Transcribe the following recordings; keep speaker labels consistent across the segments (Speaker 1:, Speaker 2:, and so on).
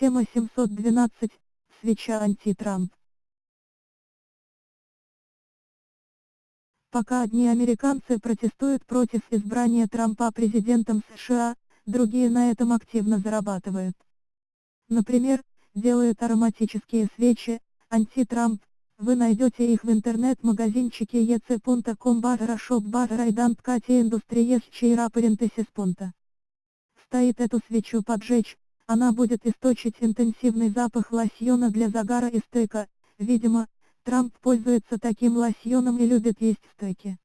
Speaker 1: Тема 712. Свеча анти-Трамп. Пока одни американцы протестуют против избрания Трампа президентом США, другие на этом активно зарабатывают. Например, делают ароматические свечи, анти-Трамп, вы найдете их в интернет-магазинчике ec.com barra shop barra identity industries чейра парентесис Стоит эту свечу поджечь, она будет источить интенсивный запах лосьона для загара и стейка, видимо, Трамп пользуется таким лосьоном и любит есть стейки.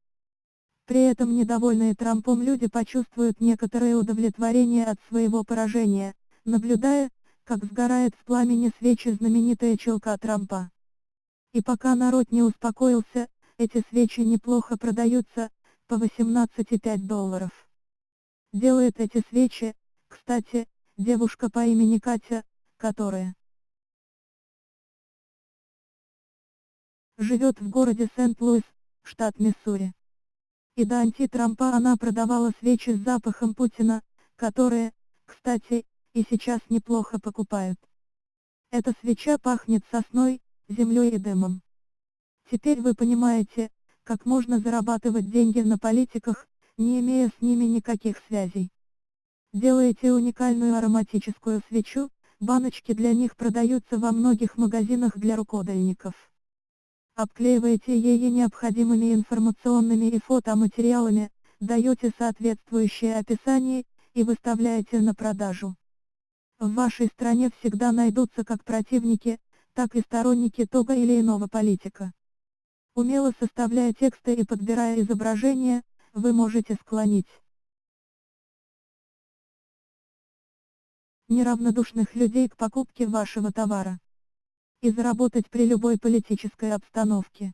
Speaker 1: При этом недовольные Трампом люди почувствуют некоторое удовлетворение от своего поражения, наблюдая, как сгорает в пламени свечи знаменитая челка Трампа. И пока народ не успокоился, эти свечи неплохо продаются, по 18,5 долларов. Делает эти свечи, кстати, девушка по имени Катя, которая живет в городе Сент-Луис, штат Миссури. И до анти-Трампа она продавала свечи с запахом Путина, которые, кстати, и сейчас неплохо покупают. Эта свеча пахнет сосной, землей и дымом. Теперь вы понимаете, как можно зарабатывать деньги на политиках, не имея с ними никаких связей. Делаете уникальную ароматическую свечу, баночки для них продаются во многих магазинах для рукодельников. Обклеиваете ее необходимыми информационными и фотоматериалами, даете соответствующее описание, и выставляете на продажу. В вашей стране всегда найдутся как противники, так и сторонники того или иного политика. Умело составляя тексты и подбирая изображения, вы можете склонить неравнодушных людей к покупке вашего товара. И заработать при любой политической обстановке.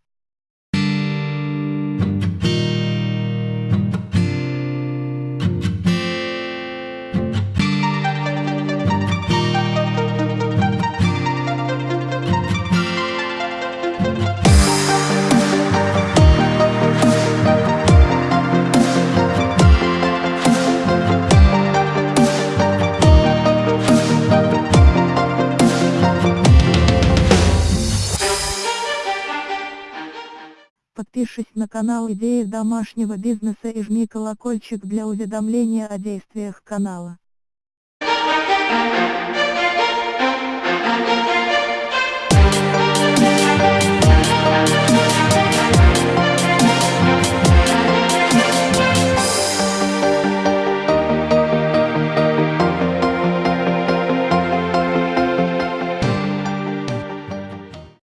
Speaker 1: подпишись на канал Идеи домашнего бизнеса и жми колокольчик для уведомления о действиях канала.